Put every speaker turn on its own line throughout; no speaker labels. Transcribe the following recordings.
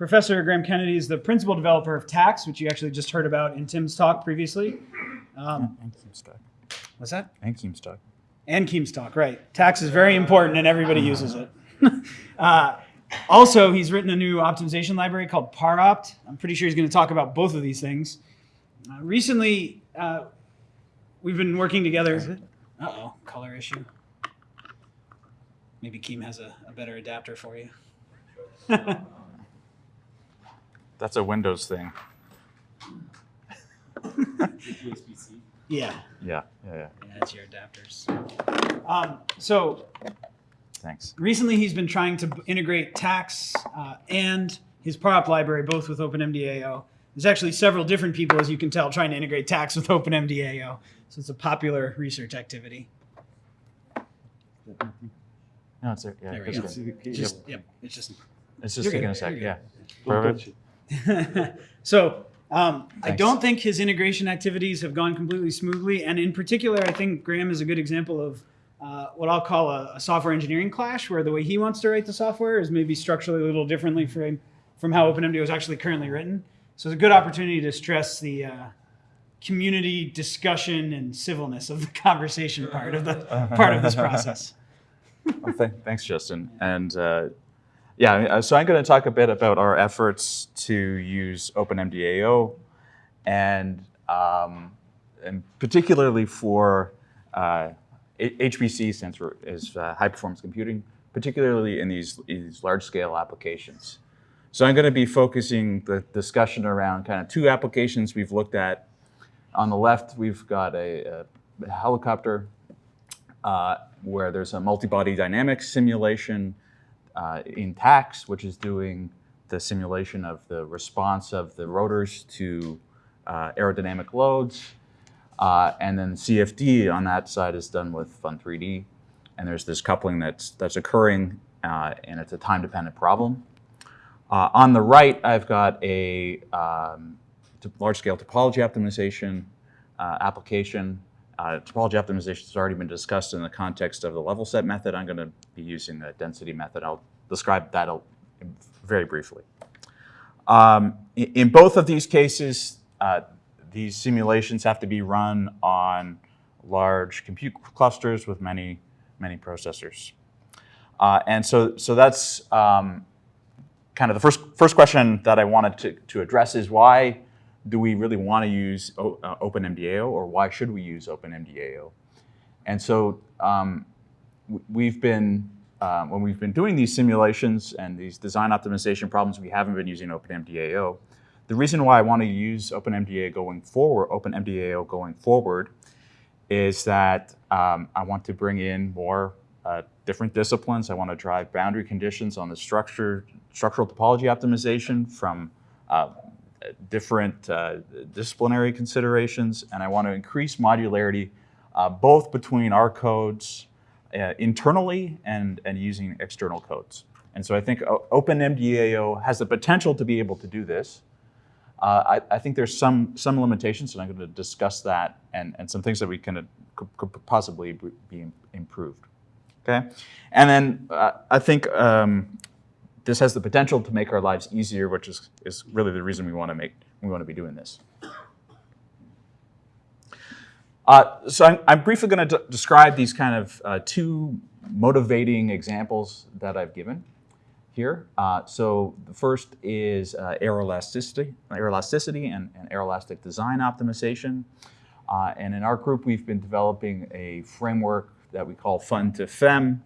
Professor Graeme Kennedy is the principal developer of TACS, which you actually just heard about in Tim's talk previously. Um,
And Keemstalk.
what's that?
And Keemstalk.
And Keemstalk, right. TACS is very important and everybody uses it. uh, also, he's written a new optimization library called ParOpt. I'm pretty sure he's going to talk about both of these things. Uh, recently, uh, we've been working together. Uh oh, color issue. Maybe Keem has a, a better adapter for you.
That's a Windows thing.
Yeah,
Yeah, yeah, yeah.
yeah, that's your adapters. Um, so
Thanks.
recently he's been trying to integrate TACS uh, and his ParOpt library both with OpenMDAO. There's actually several different people, as you can tell, trying to integrate TACS with OpenMDAO. So it's a popular research activity.
No, it's there. Yeah,
There we
it's
go. Just, yep, it's just.
It's just
You're
taking a sec.
you're
Yeah.
good.
Perfect.
so um, I don't think his integration activities have gone completely smoothly, and in particular, I think Graeme is a good example of uh, what I'll call a, a software engineering clash, where the way he wants to write the software is maybe structurally a little differently from from how OpenMDAO is actually currently written. So it's a good opportunity to stress the uh, community discussion and civilness of the conversation part of the part of this process.
Well, th- thanks, Justin. And uh, yeah, uh, so I'm going to talk a bit about our efforts to use OpenMDAO, and um, and particularly for uh, HPC, stands for is uh, high performance computing, particularly in these these large scale applications. So I'm going to be focusing the discussion around kind of two applications we've looked at. On the left, we've got a, a helicopter uh, where there's a multi-body dynamics simulation uh, in TACS, which is doing the simulation of the response of the rotors to uh, aerodynamic loads. Uh, and then CFD on that side is done with Fun3D. And there's this coupling that's, that's occurring, uh, and it's a time-dependent problem. Uh, on the right, I've got a um, large-scale topology optimization uh, application. Uh, topology optimization has already been discussed in the context of the level set method. I'm going to be using the density method. I'll describe that very briefly. Um, in both of these cases, uh, these simulations have to be run on large compute clusters with many, many processors. Uh, and so, so that's um, kind of the first, first question that I wanted to, to address is why do we really want to use uh, OpenMDAO or why should we use OpenMDAO? And so um, we've been, um, when we've been doing these simulations and these design optimization problems, we haven't been using OpenMDAO. The reason why I want to use OpenMDAO going forward, OpenMDAO going forward, is that um, I want to bring in more uh, different disciplines. I want to drive boundary conditions on the structure, structural topology optimization from uh, different uh, disciplinary considerations, and I want to increase modularity uh, both between our codes uh, internally and, and using external codes. And so I think O- OpenMDAO has the potential to be able to do this. Uh, I, I think there's some some limitations, and I'm going to discuss that and, and some things that we can uh, could, could possibly be improved. Okay, and then uh, I think um, this has the potential to make our lives easier, which is is really the reason we want to make we want to be doing this. Uh, so I'm, I'm briefly going to describe these kind of uh, two motivating examples that I've given here. Uh, so the first is uh, aeroelasticity, aeroelasticity and, and aeroelastic design optimization. Uh, and in our group, we've been developing a framework that we call FUNtoFEM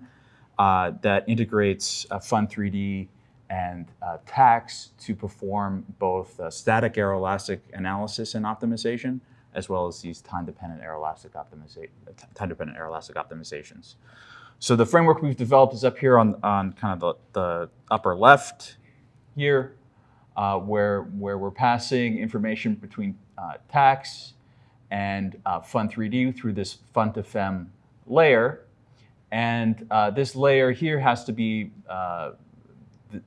uh, that integrates uh, Fun3D and uh, TACS to perform both uh, static aeroelastic analysis and optimization, as well as these time-dependent aeroelastic optimization, time-dependent aeroelastic optimizations. So the framework we've developed is up here on, on kind of the, the upper left here, uh, where, where we're passing information between uh, TACS and uh, Fun3D through this FUNtoFEM layer. And uh, this layer here has to be uh,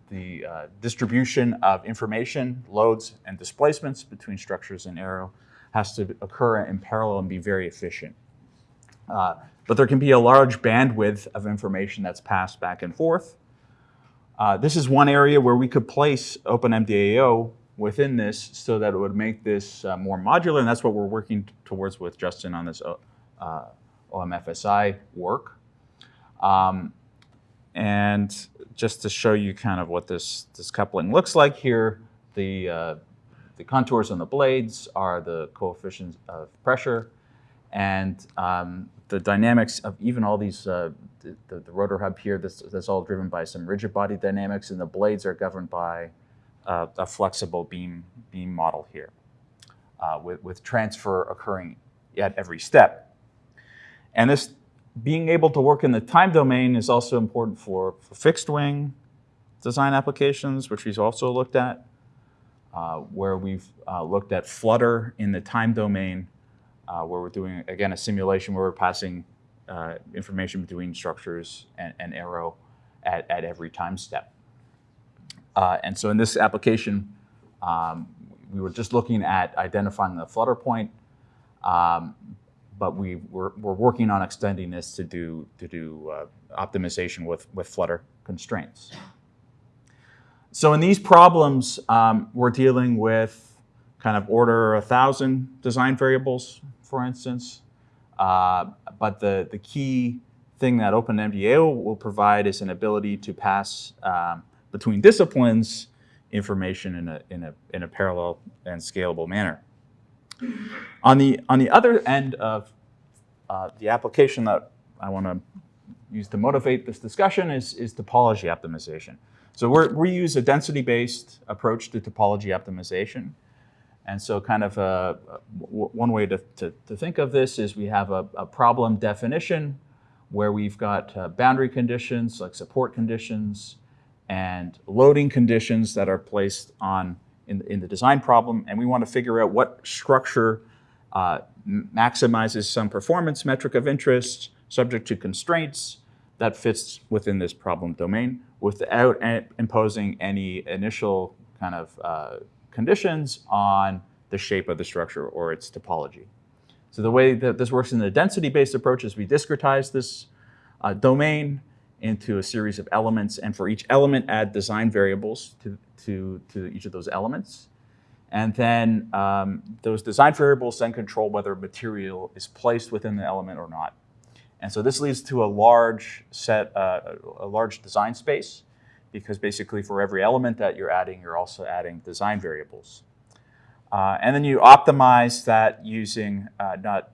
the, uh, distribution of information, loads, and displacements between structures and aero has to occur in parallel and be very efficient. Uh, but there can be a large bandwidth of information that's passed back and forth. Uh, this is one area where we could place OpenMDAO within this so that it would make this uh, more modular, and that's what we're working towards with Justin on this O- uh, OMFSI work. Um, and just to show you kind of what this, this coupling looks like here, the, uh, the contours on the blades are the coefficients of pressure, and um, the dynamics of even all these, uh, the, the, the rotor hub here, this, that's all driven by some rigid body dynamics, and the blades are governed by uh, a flexible beam, beam model here, uh, with, with transfer occurring at every step. And this being able to work in the time domain is also important for, for fixed wing design applications, which we've also looked at, uh, where we've uh, looked at flutter in the time domain, uh, where we're doing, again, a simulation where we're passing uh, information between structures and, and aero at, at every time step. Uh, and so in this application, um, we were just looking at identifying the flutter point, um, but we we're, we're working on extending this to do to do uh, optimization with with Flutter constraints. So in these problems, um, we're dealing with kind of order a thousand design variables, for instance. Uh, but the the key thing that OpenMDAO will provide is an ability to pass um, between disciplines information in a in a in a parallel and scalable manner. On the, on the other end of uh, the application that I want to use to motivate this discussion is, is topology optimization. So we use a density-based approach to topology optimization. And so kind of a, one way to, to, to, think of this is we have a, a problem definition where we've got uh, boundary conditions like support conditions and loading conditions that are placed on in, in the design problem, and we want to figure out what structure uh, maximizes some performance metric of interest subject to constraints that fits within this problem domain without imposing any initial kind of uh, conditions on the shape of the structure or its topology. So the way that this works in the density-based approach is we discretize this uh, domain into a series of elements, and for each element add design variables to, to, to each of those elements. And then um, those design variables then control whether material is placed within the element or not. And so this leads to a large set, uh, a large design space, because basically for every element that you're adding, you're also adding design variables. Uh, and then you optimize that using uh, not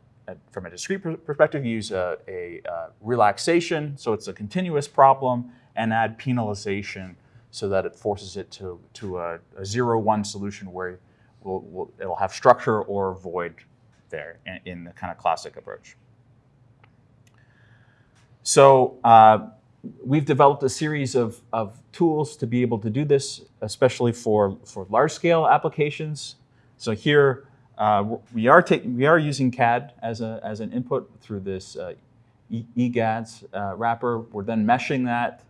from a discrete perspective, use a, a, a, relaxation, so it's a continuous problem, and add penalization so that it forces it to, to a, a zero-one solution where we'll, we'll, it'll have structure or void there in, in the kind of classic approach. So uh, we've developed a series of, of tools to be able to do this, especially for, for large-scale applications. So here, uh, we, are we are using CAD as, a, as an input through this uh, EGADS uh, wrapper. We're then meshing that.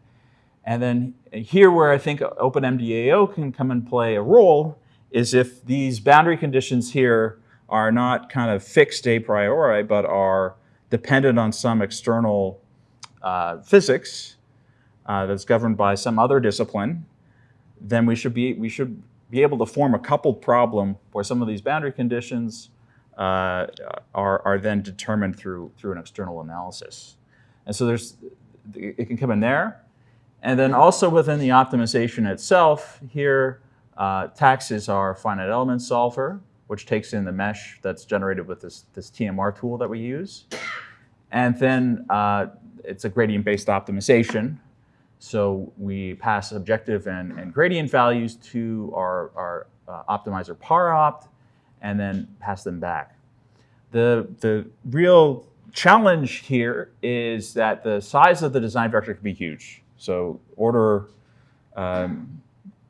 And then here where I think OpenMDAO can come and play a role is if these boundary conditions here are not kind of fixed a priori, but are dependent on some external uh, physics uh, that's governed by some other discipline, then we should be, we should be able to form a coupled problem where some of these boundary conditions uh, are, are then determined through, through an external analysis. And so there's, it can come in there. And then also within the optimization itself, here, uh, TACS is our finite element solver, which takes in the mesh that's generated with this, this TMR tool that we use. And then uh, it's a gradient-based optimization, so we pass objective and, and gradient values to our, our uh, optimizer ParOpt and then pass them back. The, the real challenge here is that the size of the design vector can be huge. So order um,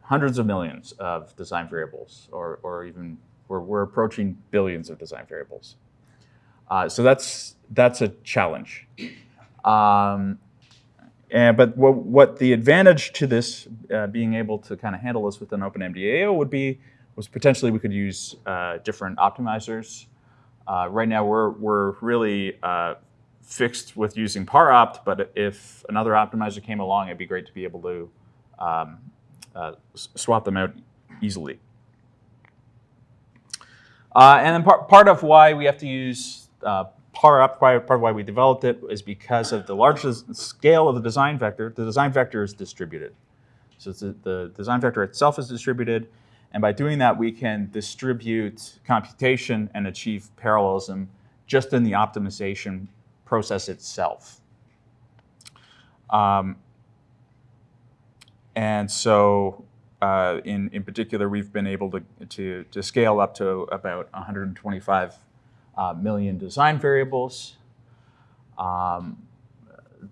hundreds of millions of design variables, or, or even we're, we're approaching billions of design variables. Uh, so that's, that's a challenge. Um, and, but what, what, the advantage to this uh, being able to kind of handle this with an OpenMDAO would be was potentially we could use uh, different optimizers. Uh, right now we're, we're really uh, fixed with using ParOpt, but if another optimizer came along, it'd be great to be able to um, uh, swap them out easily. Uh, and then part, part of why we have to use par part part of why we developed it is because of the large scale of the design vector. The design vector is distributed. So the, the design vector itself is distributed, and by doing that, we can distribute computation and achieve parallelism just in the optimization process itself. Um, and so, uh, in, in particular, we've been able to, to, to scale up to about 125 uh, million design variables. Um,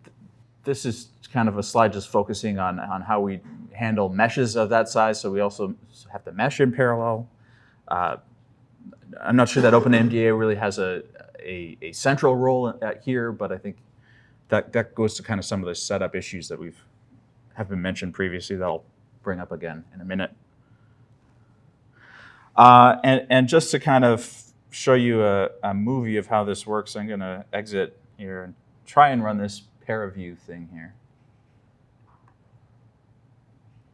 th- this is kind of a slide just focusing on, on how we handle meshes of that size. So we also have to mesh in parallel. Uh, I'm not sure that OpenMDAO really has a, a, a central role here, but I think that, that goes to kind of some of the setup issues that we've have been mentioned previously that I'll bring up again in a minute. Uh, and, and just to kind of show you a, a movie of how this works, I'm going to exit here and try and run this ParaView thing here.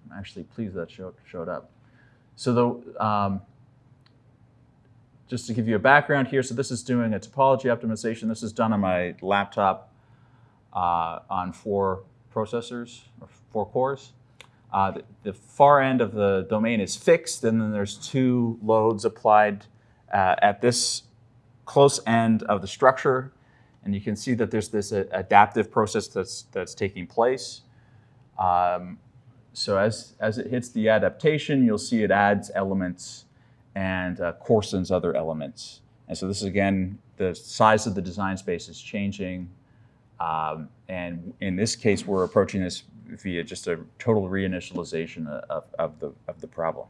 I'm actually pleased that showed, showed up. So the, um, just to give you a background here, so this is doing a topology optimization. This is done on my laptop uh, on four processors, or four cores. Uh, the, the far end of the domain is fixed, and then there's two loads applied uh, at this close end of the structure. And you can see that there's this uh, adaptive process that's, that's taking place. Um, so as, as it hits the adaptation, you'll see it adds elements and uh, coarsens other elements. And so this is, again, the size of the design space is changing. Um, and in this case, we're approaching this via just a total reinitialization of, of, the, of the problem.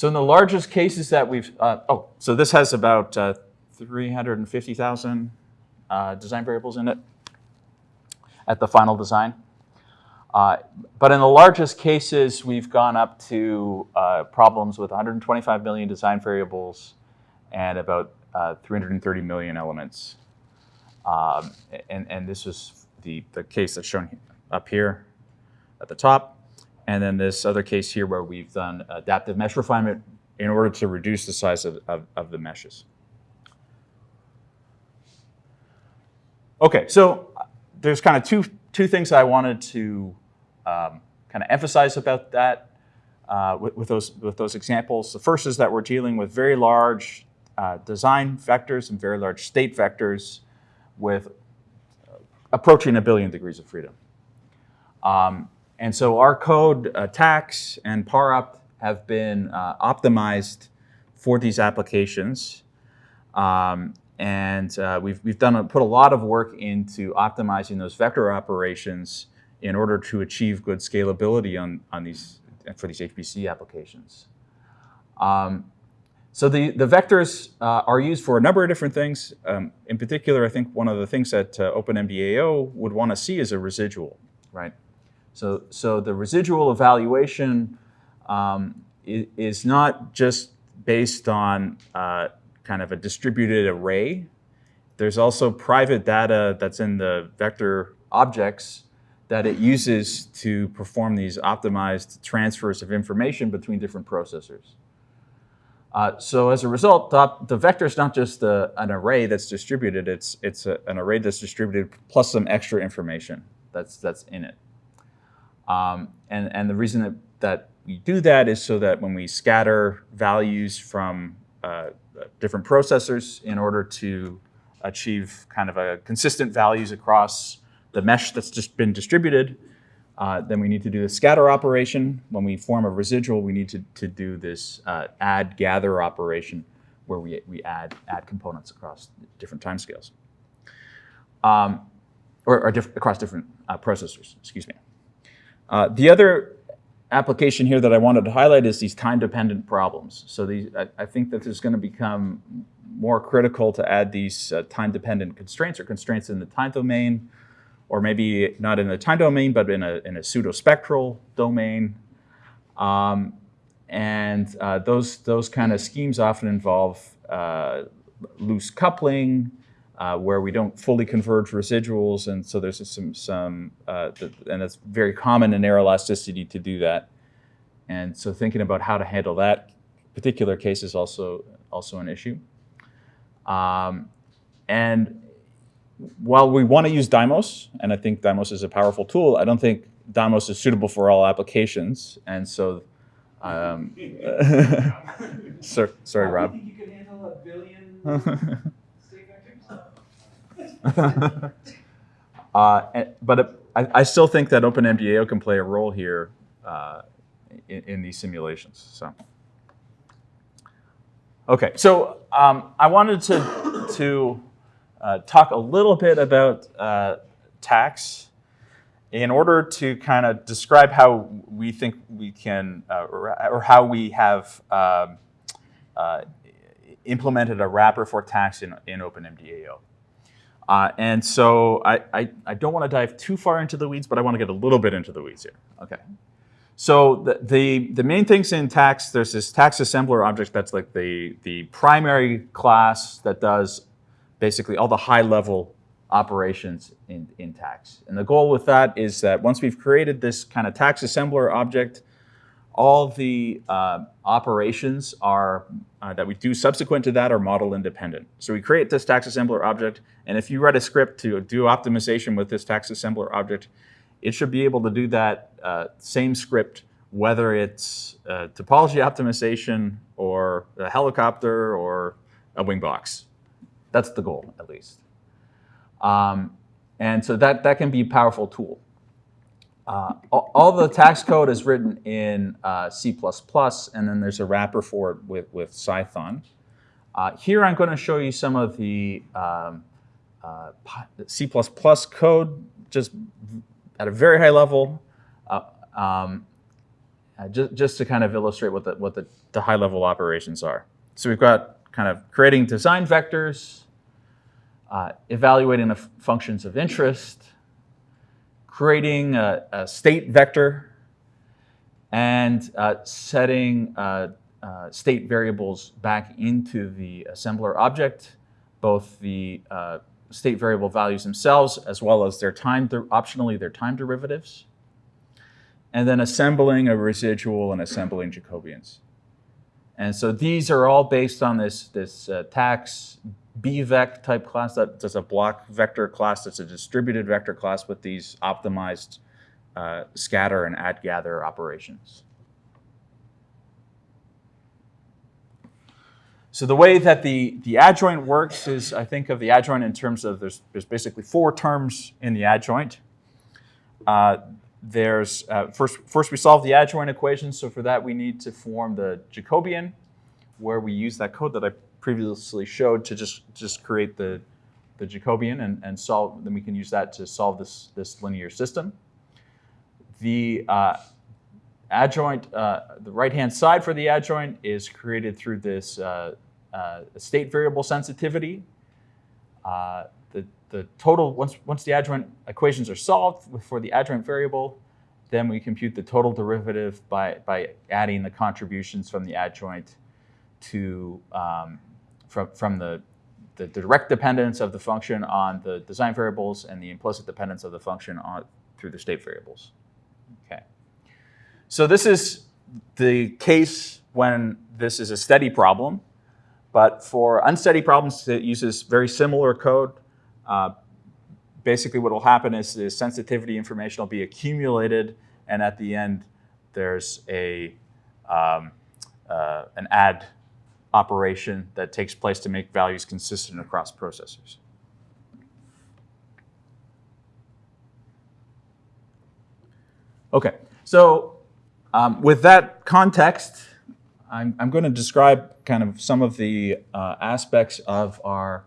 So in the largest cases that we've, uh, oh, so this has about uh, 350,000 uh, design variables in it at the final design. Uh, but in the largest cases, we've gone up to uh, problems with 125 million design variables and about uh, 330 million elements. Um, and, and this is the, the case that's shown up here at the top. And then this other case here where we've done adaptive mesh refinement in order to reduce the size of, of, of the meshes. Okay, so there's kind of two, two things I wanted to um, kind of emphasize about that uh, with, with, those, with those examples. The first is that we're dealing with very large uh, design vectors and very large state vectors with approaching a billion degrees of freedom. Um, and so our code, uh, TACS and ParOpt, have been uh, optimized for these applications. Um, and uh, we've, we've done a, put a lot of work into optimizing those vector operations in order to achieve good scalability on, on these, for these HPC applications. Um, so the, the vectors uh, are used for a number of different things. Um, in particular, I think one of the things that uh, OpenMDAO would want to see is a residual, right? So, so the residual evaluation um, is, not just based on uh, kind of a distributed array. There's also private data that's in the vector objects that it uses to perform these optimized transfers of information between different processors. Uh, so as a result, the, vector is not just a, an array that's distributed, it's, it's a, an array that's distributed plus some extra information that's, that's in it. Um, and, and the reason that, that we do that is so that when we scatter values from uh, different processors in order to achieve kind of a consistent values across the mesh that's just been distributed, uh, then we need to do the scatter operation. When we form a residual, we need to, to do this uh, add gather operation where we, we add, add components across different timescales. Um, or, or diff across different uh, processors, excuse me. Uh, the other application here that I wanted to highlight is these time-dependent problems. So these, I, I, think that this is going to become more critical to add these uh, time-dependent constraints or constraints in the time domain, or maybe not in the time domain, but in a, in a pseudo-spectral domain. Um, and uh, those, those kind of schemes often involve uh, loose coupling, uh, where we don't fully converge residuals, and so there's some some uh, and it's very common in aeroelasticity to do that. And so thinking about how to handle that particular case is also also an issue. Um, and while we want to use Dymos, and I think Dymos is a powerful tool, I don't think Dymos is suitable for all applications. And so, um, sorry, sorry, Rob.
you could handle a billion state
uh, but I, I still think that OpenMDAO can play a role here uh, in, in these simulations. So, okay, so um, I wanted to to uh, talk a little bit about uh, TACS in order to kind of describe how we think we can, uh, or, or how we have um, uh, implemented a wrapper for TACS in, in OpenMDAO. Uh, and so I, I, I don't want to dive too far into the weeds, but I want to get a little bit into the weeds here. Okay. So the, the, the main things in TACS, there's this TACS assembler object that's like the, the primary class that does basically all the high level operations in, in TACS. And the goal with that is that once we've created this kind of TACS assembler object, all the uh, operations are uh, that we do subsequent to that are model independent. So we create this TACS assembler object, and if you write a script to do optimization with this TACS assembler object, it should be able to do that uh, same script, whether it's uh, topology optimization or a helicopter or a wing box. That's the goal, at least. Um, and so that, that can be a powerful tool. Uh, all, the TACS code is written in uh, C++, and then there's a wrapper for it with, with Cython. Uh, here I'm going to show you some of the um, uh, C++ code, just at a very high level, uh, um, uh, just, just to kind of illustrate what the, what the, the high level operations are. So we've got kind of creating design vectors, evaluating the functions of interest, creating a, a state vector, and uh, setting uh, uh, state variables back into the assembler object, both the uh, state variable values themselves as well as their time, optionally their time derivatives, and then assembling a residual and assembling Jacobians. And so these are all based on this, this uh, TACS BVEC type class. That, that's a block vector class. That's a distributed vector class with these optimized uh, scatter and add gather operations. So the way that the, the adjoint works is I think of the adjoint in terms of there's, there's basically four terms in the adjoint. Uh, there's uh, first, first we solve the adjoint equation. So for that we need to form the Jacobian where we use that code that I previously showed to just, just create the, the Jacobian and, and solve, then we can use that to solve this, this linear system. The uh, adjoint, uh, the right-hand side for the adjoint is created through this uh, uh state variable sensitivity. Uh, the, the total, once, once the adjoint equations are solved for the adjoint variable, then we compute the total derivative by, by adding the contributions from the adjoint to um, from, from the, the direct dependence of the function on the design variables and the implicit dependence of the function on through the state variables. Okay. So this is the case when this is a steady problem, but for unsteady problems it uses very similar code. Uh, basically what will happen is the sensitivity information will be accumulated and at the end there's a um, uh, an add operation that takes place to make values consistent across processors. Okay, so um, with that context, I'm, I'm, going to describe kind of some of the uh, aspects of our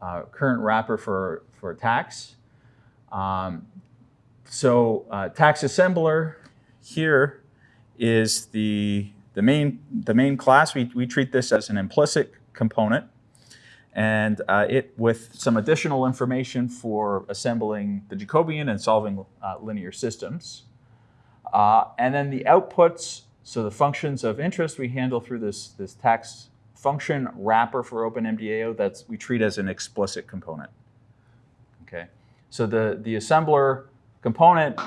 uh, current wrapper for, for TACS. Um, so uh, TACS assembler here is the the main, the main class, we, we treat this as an implicit component and uh, it with some additional information for assembling the Jacobian and solving uh, linear systems. Uh, and then the outputs, so the functions of interest we handle through this, this TACS function wrapper for OpenMDAO that's we treat as an explicit component. Okay, so the the assembler component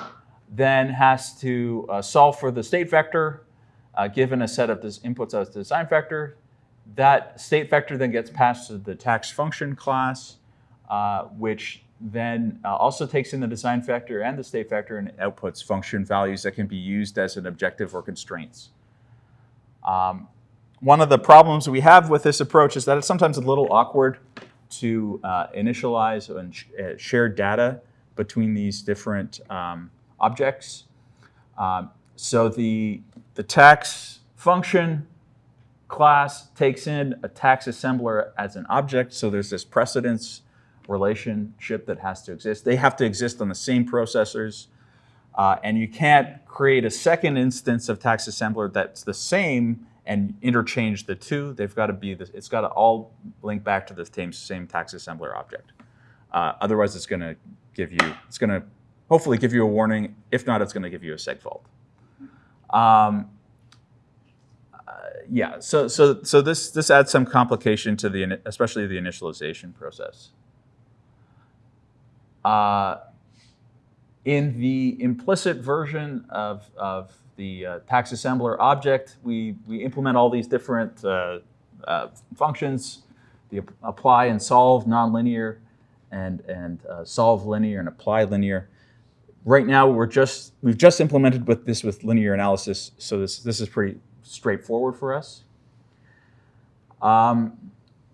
then has to uh, solve for the state vector uh, given a set of this inputs as the design vector. That state vector then gets passed to the TACS function class, uh, which then uh, also takes in the design vector and the state vector and outputs function values that can be used as an objective or constraints. Um, one of the problems we have with this approach is that it's sometimes a little awkward to uh, initialize and sh uh, share data between these different um, objects. Um, so the, the TACS function class takes in a TACS assembler as an object. So there's this precedence relationship that has to exist. They have to exist on the same processors. Uh, and you can't create a second instance of TACS assembler that's the same and interchange the two. They've got to be, the, it's got to all link back to the same, same TACS assembler object. Uh, otherwise, it's going to give you, it's going to hopefully give you a warning. If not, it's going to give you a seg fault. Um, uh, yeah, so, so, so this, this adds some complication to the, especially the initialization process. Uh, in the implicit version of, of the uh, TACS assembler object, we, we implement all these different uh, uh, functions, the apply and solve nonlinear, and, and uh, solve linear and apply linear. Right now, we're just, we've just implemented with this with linear analysis, so this, this is pretty straightforward for us. Um,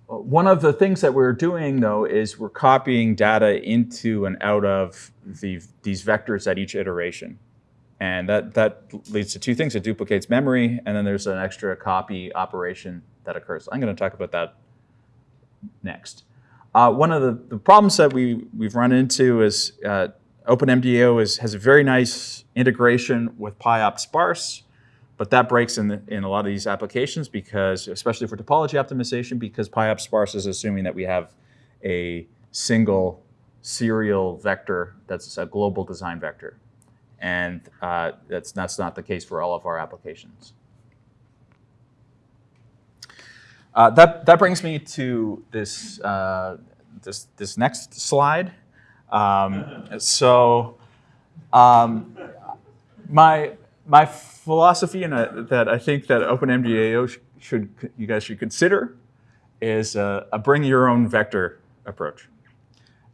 one of the things that we're doing, though, is we're copying data into and out of the, these vectors at each iteration. And that, that leads to two things. It duplicates memory, and then there's an extra copy operation that occurs. I'm going to talk about that next. Uh, one of the, the, problems that we, we've run into is uh, OpenMDAO is, has a very nice integration with pyOptSparse, but that breaks in, the, in a lot of these applications because, especially for topology optimization, because pyOptSparse is assuming that we have a single serial vector that's a global design vector. And uh, that's, that's not the case for all of our applications. Uh, that, that brings me to this, uh, this, this next slide. Um, so um, my, my philosophy and uh, that I think that OpenMDAO sh should, you guys should consider is a, a bring your own vector approach.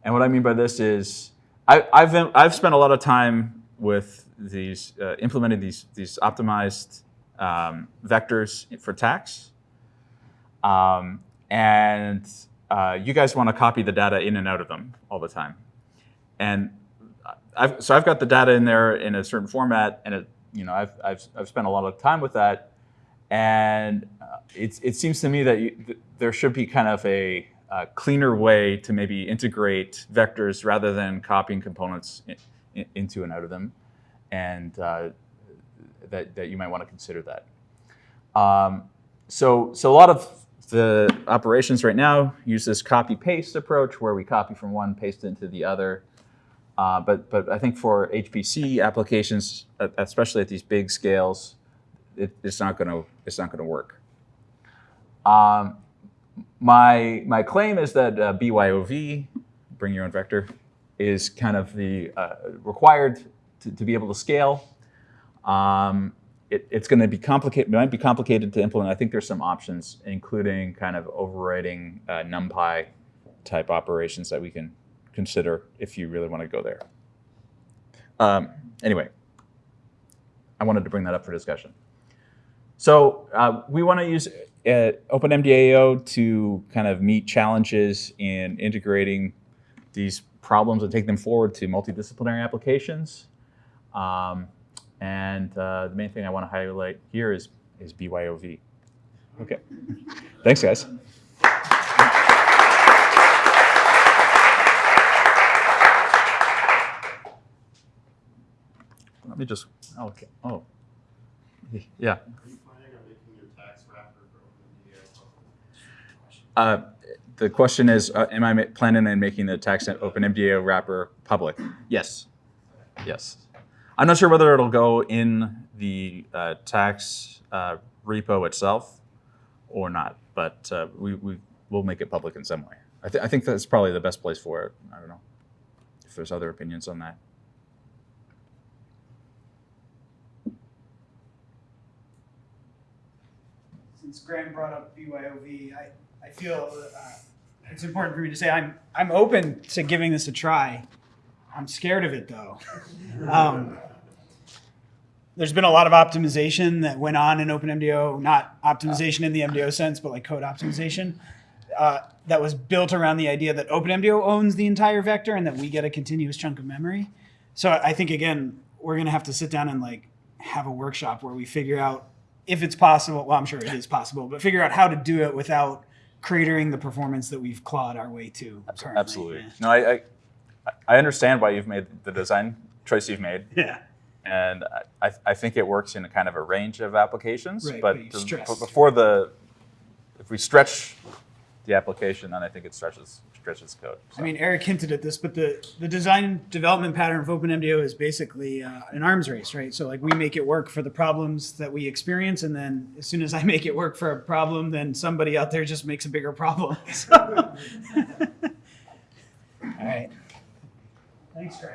And what I mean by this is I, have I've spent a lot of time with these, uh, implementing these, these optimized um, vectors for TACS. Um, and uh, you guys want to copy the data in and out of them all the time. And I've, so I've got the data in there in a certain format, and it, you know, I've, I've, I've spent a lot of time with that. And uh, it's, it seems to me that you, th there should be kind of a, a, cleaner way to maybe integrate vectors rather than copying components in, in, into and out of them. And uh, that, that you might want to consider that. Um, so, so a lot of the operations right now use this copy-paste approach where we copy from one, paste into the other. Uh, but, but I think for HPC applications, especially at these big scales, it, it's not going to it's not going to work. Um, my my claim is that uh, BYOV, bring your own vector, is kind of the uh, required to, to, be able to scale. Um, it, it's going to be complicated. Might be complicated to implement. I think there's some options, including kind of overriding uh, NumPy type operations that we can consider if you really want to go there. Um, anyway, I wanted to bring that up for discussion. So uh, we want to use uh, OpenMDAO to kind of meet challenges in integrating these problems and take them forward to multidisciplinary applications. Um, and uh, the main thing I want to highlight here is, is BYOV. Okay. Thanks, guys. Let me just, okay, oh. Yeah. Uh, the question is, uh, am I planning on making the TACS open MDAO wrapper public? Yes. Yes. I'm not sure whether it'll go in the uh, TACS uh, repo itself, or not. But uh, we, we will make it public in some way. I, th- I think that's probably the best place for it. I don't know if there's other opinions on that.
Since Graeme brought up BYOV, I, I feel uh, it's important for me to say I'm I'm open to giving this a try. I'm scared of it though. Um, there's been a lot of optimization that went on in OpenMDAO, not optimization in the MDO sense, but like code optimization. Uh, that was built around the idea that OpenMDAO owns the entire vector and that we get a continuous chunk of memory. So I think again, we're gonna have to sit down and like have a workshop where we figure out if it's possible. Well, I'm sure it is possible, but figure out how to do it without cratering the performance that we've clawed our way to. currently.
Absolutely.
Yeah.
No, I, I I understand why you've made the design choice you've made,
Yeah.
and I, I think it works in a kind of a range of applications.
Right,
but
but you
the-
stressed.
but before the, if we stretch the application, then I think it stretches stretches code.
I mean, Eric hinted at this, but the, the design development pattern of OpenMDAO is basically uh, an arms race, right? So like we make it work for the problems that we experience, and then as soon as I make it work for a problem, then somebody out there just makes a bigger problem. So- All right. Thanks, Graeme.